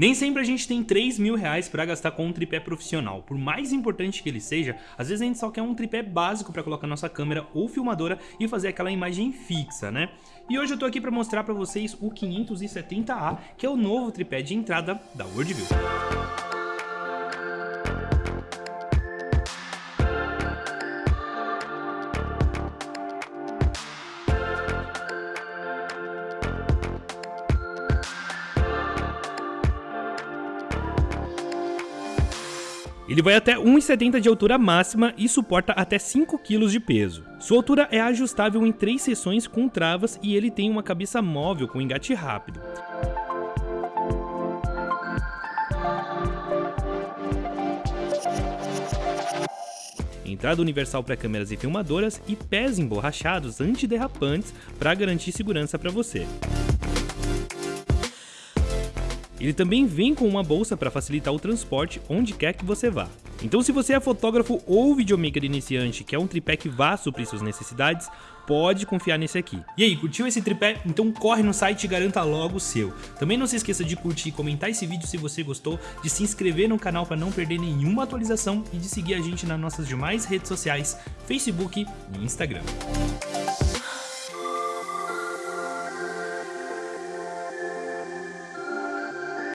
Nem sempre a gente tem 3 mil reais para gastar com um tripé profissional. Por mais importante que ele seja, às vezes a gente só quer um tripé básico para colocar nossa câmera ou filmadora e fazer aquela imagem fixa, né? E hoje eu tô aqui para mostrar para vocês o 570A, que é o novo tripé de entrada da Worldview. Ele vai até 1,70 de altura máxima e suporta até 5 kg de peso. Sua altura é ajustável em três seções com travas e ele tem uma cabeça móvel com engate rápido. entrada universal para câmeras e filmadoras e pés emborrachados antiderrapantes para garantir segurança para você. Ele também vem com uma bolsa para facilitar o transporte onde quer que você vá. Então se você é fotógrafo ou videomaker iniciante, quer um tripé que vá suprir suas necessidades, pode confiar nesse aqui. E aí, curtiu esse tripé? Então corre no site e garanta logo o seu. Também não se esqueça de curtir e comentar esse vídeo se você gostou, de se inscrever no canal para não perder nenhuma atualização e de seguir a gente nas nossas demais redes sociais, Facebook e Instagram.